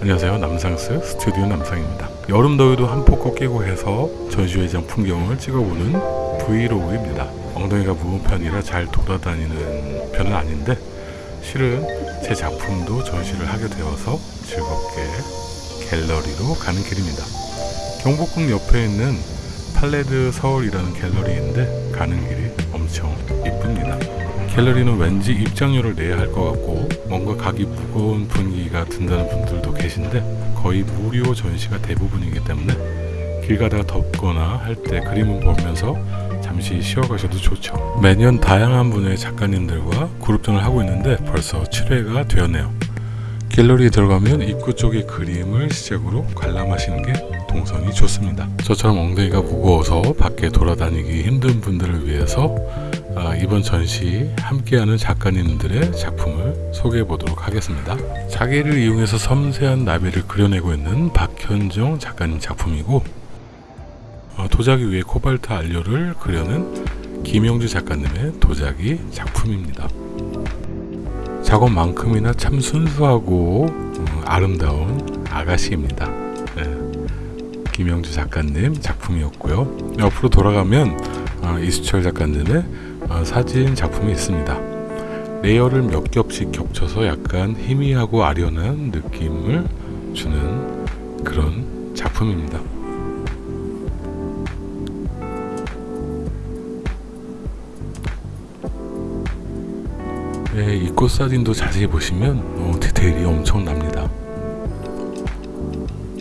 안녕하세요. 남상스 스튜디오 남상입니다. 여름 더위도 한폭 꺾이고 해서 전시회장 풍경을 찍어보는 브이로그입니다. 엉덩이가 무거운 편이라 잘 돌아다니는 편은 아닌데 실은 제 작품도 전시를 하게 되어서 즐겁게 갤러리로 가는 길입니다. 경복궁 옆에 있는 팔레드 서울이라는 갤러리인데 가는 길이 엄청 이쁩니다 갤러리는 왠지 입장료를 내야 할 것 같고 뭔가 가기 무거운 분위기가 든다는 분들도 계신데 거의 무료 전시가 대부분이기 때문에 길 가다가 덥거나 할 때 그림을 보면서 잠시 쉬어가셔도 좋죠. 매년 다양한 분의 작가님들과 그룹전을 하고 있는데 벌써 7회가 되었네요. 갤러리에 들어가면 입구 쪽의 그림을 시작으로 관람하시는 게 동선이 좋습니다. 저처럼 엉덩이가 무거워서 밖에 돌아다니기 힘든 분들을 위해서 아, 이번 전시 함께하는 작가님들의 작품을 소개해 보도록 하겠습니다. 자기를 이용해서 섬세한 나비를 그려내고 있는 박현정 작가님 작품이고 어, 도자기 위에 코발트 안료를 그려낸 김영주 작가님의 도자기 작품입니다. 작업만큼이나 참 순수하고 음, 아름다운 아가씨입니다. 네. 김영주 작가님 작품이었고요. 옆으로 돌아가면 어, 이수철 작가님의 어, 사진 작품이 있습니다. layer를 몇 겹씩 겹쳐서 약간 희미하고 아련한 느낌을 주는 그런 작품입니다. 네, 이꽃 사진도 자세히 보시면 어, 디테일이 엄청납니다.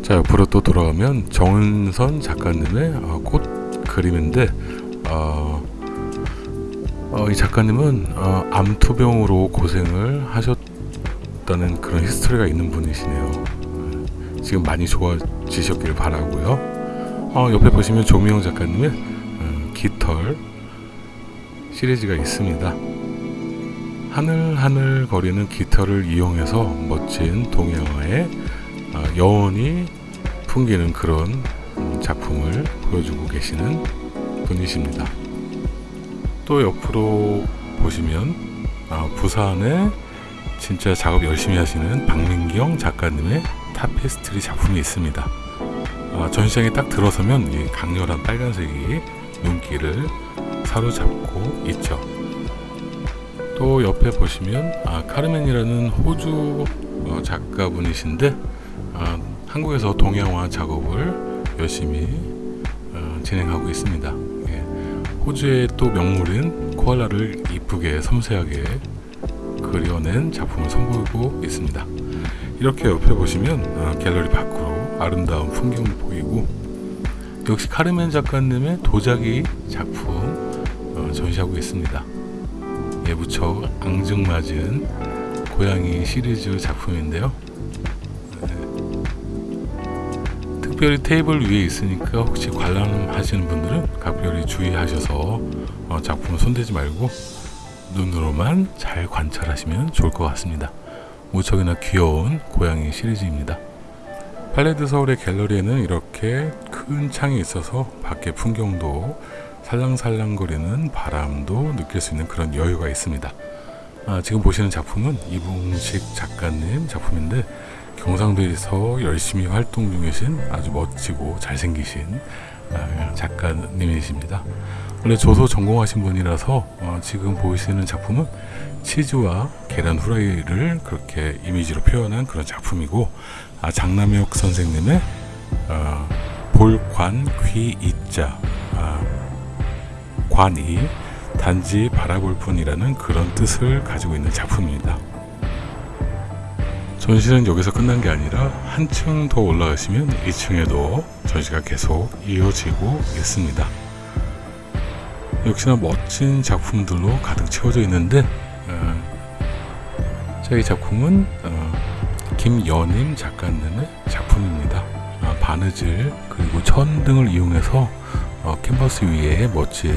자 옆으로 또 돌아가면 정은선 작가님의 어, 꽃 그림인데 어, 어, 이 작가님은 어, 암투병으로 고생을 하셨다는 그런 히스토리가 있는 분이시네요. 지금 많이 좋아지셨길 바라고요. 어, 옆에 보시면 조미영 작가님의 어, 깃털 시리즈가 있습니다. 하늘하늘 거리는 깃털을 이용해서 멋진 동양화의 어, 여운이 풍기는 그런 음, 작품을 보여주고 계시는 분이십니다. 또 옆으로 보시면 어, 부산에 진짜 작업 열심히 하시는 박민경 작가님의 타페스트리 작품이 있습니다. 어, 전시장에 딱 들어서면 이 강렬한 빨간색이 눈길을 사로잡고 있죠. 또 옆에 보시면 아, 카르멘이라는 호주 어, 작가분이신데 아, 한국에서 동양화 작업을 열심히 어, 진행하고 있습니다. 예. 호주의 또 명물인 코알라를 이쁘게 섬세하게 그려낸 작품을 선보이고 있습니다. 이렇게 옆에 보시면 어, 갤러리 밖으로 아름다운 풍경을 보이고 역시 카르멘 작가님의 도자기 작품 어, 전시하고 있습니다. 예, 무척 앙증맞은 고양이 시리즈 작품인데요. 네. 특별히 테이블 위에 있으니까 혹시 관람하시는 분들은 각별히 주의하셔서 어, 작품을 손대지 말고 눈으로만 잘 관찰하시면 좋을 것 같습니다. 무척이나 귀여운 고양이 시리즈입니다. 팔레드 서울의 갤러리에는 이렇게 큰 창이 있어서 밖의 풍경도 살랑살랑거리는 바람도 느낄 수 있는 그런 여유가 있습니다. 아, 지금 보시는 작품은 이봉식 작가님 작품인데 경상도에서 열심히 활동 중이신 아주 멋지고 잘생기신 아, 작가님이십니다. 원래 조소 전공하신 분이라서 어, 지금 보시는 작품은 치즈와 계란 후라이를 그렇게 이미지로 표현한 그런 작품이고 아, 장남혁 선생님의 어, 볼관 귀이자 아, 관이 단지 바라볼 뿐이라는 그런 뜻을 가지고 있는 작품입니다. 전시는 여기서 끝난 게 아니라 한층 더 올라가시면 2층에도 전시가 계속 이어지고 있습니다. 역시나 멋진 작품들로 가득 채워져 있는데 어, 저희 작품은 어, 김연임 작가님의 작품입니다. 어, 바느질 그리고 천 등을 이용해서 어, 캔버스 위에 멋진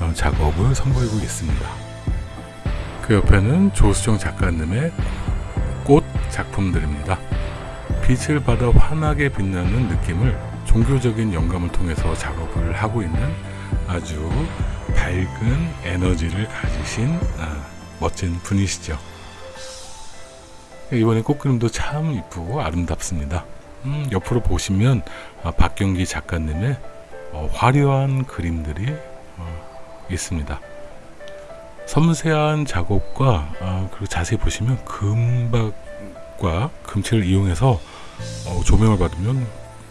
어, 작업을 선보이고 있습니다. 그 옆에는 조수정 작가님의 꽃 작품들입니다. 빛을 받아 환하게 빛나는 느낌을 종교적인 영감을 통해서 작업을 하고 있는 아주 밝은 에너지를 가지신 아, 멋진 분이시죠. 이번에 꽃그림도 참 이쁘고 아름답습니다. 음, 옆으로 보시면 아, 박경기 작가님의 어, 화려한 그림들이 어, 있습니다. 섬세한 작업과 아, 그리고 자세히 보시면 금박 과 금칠을 이용해서 어, 조명을 받으면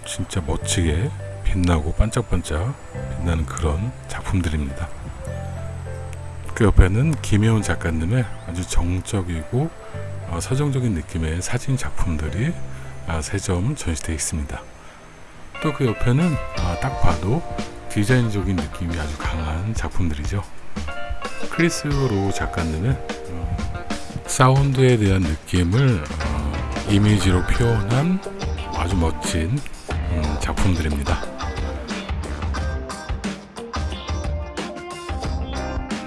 진짜 멋지게 빛나고 반짝반짝 빛나는 그런 작품들입니다. 그 옆에는 김혜원 작가님의 아주 정적이고 어, 서정적인 느낌의 사진 작품들이 아, 세점 전시되어 있습니다. 또 그 옆에는 아, 딱 봐도 디자인적인 느낌이 아주 강한 작품들이죠. 크리스 로 작가님의 어, 사운드에 대한 느낌을 어, 이미지로 표현한 아주 멋진 음, 작품들입니다.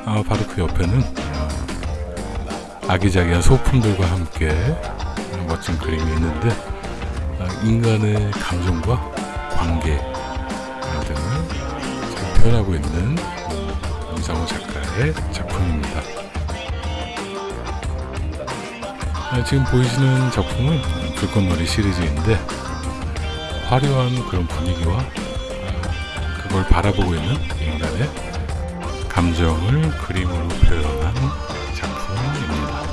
아, 바로 그 옆에는 어, 아기자기한 소품들과 함께 어, 멋진 그림이 있는데 아, 인간의 감정과 관계 아, 등을 잘 표현하고 있는 음, 임상호 작가의 작품입니다. 아, 지금 보이시는 작품은 불꽃놀이 시리즈인데 화려한 그런 분위기와 아, 그걸 바라보고 있는 인간의 감정을 그림으로 표현한 작품입니다.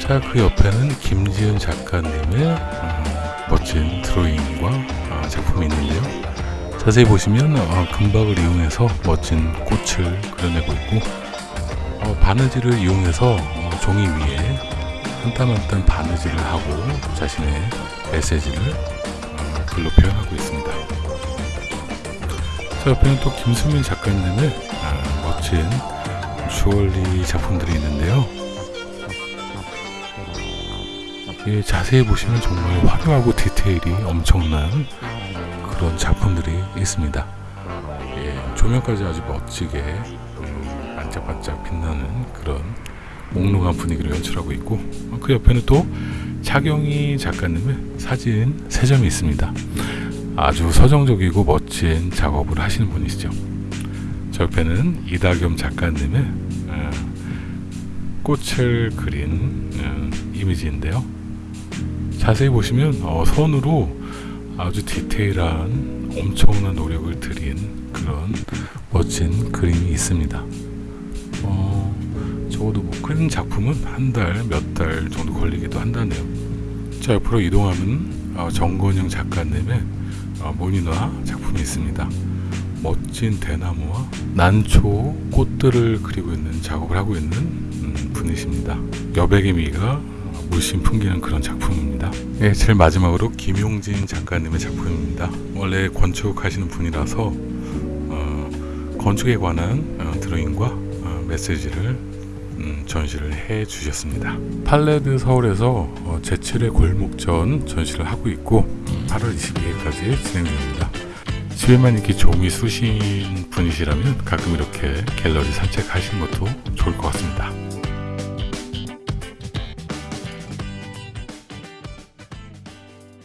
자, 그 옆에는 김지은 작가님의 음, 멋진 드로잉과 아, 작품이 있는데요. 자세히 보시면 어, 금박을 이용해서 멋진 꽃을 그려내고 있고 어, 바느질을 이용해서 어, 종이 위에 한 땀 한 땀 바느질을 하고 자신의 메시지를 어, 글로 표현하고 있습니다. 자, 옆에는 또 김수민 작가님의 아, 멋진 주얼리 작품들이 있는데요. 예, 자세히 보시면 정말 화려하고 디테일이 엄청난 그런 작품들이 있습니다. 예, 조명까지 아주 멋지게 음, 반짝반짝 빛나는 그런 몽롱한 분위기를 연출하고 있고 어, 그 옆에는 또 차경희 작가님의 사진 세 점이 있습니다. 아주 서정적이고 멋진 작업을 하시는 분이시죠. 저 옆에는 이다겸 작가님의 어, 꽃을 그린 어, 이미지인데요. 자세히 보시면 어, 손으로 아주 디테일한 엄청난 노력을 들인 그런 멋진 그림이 있습니다. 어, 적어도 뭐 큰 작품은 한 달, 몇 달 정도 걸리기도 한다네요. 자, 옆으로 이동하면 어, 정건영 작가님의 어, 모니화 작품이 있습니다. 멋진 대나무와 난초 꽃들을 그리고 있는 작업을 하고 있는 음, 분이십니다. 여백의 미가 물씬 풍기는 그런 작품입니다. 예, 제일 마지막으로 김용진 작가님의 작품입니다. 원래 건축하시는 분이라서 어, 건축에 관한 어, 드로잉과 어, 메시지를 음, 전시를 해 주셨습니다. 팔레드 서울에서 어, 제7회 골목전 전시를 하고 있고 8월 22일까지 진행됩니다. 집에만 이렇게 종이 쑤신 분이시라면 가끔 이렇게 갤러리 산책하시는 것도 좋을 것 같습니다.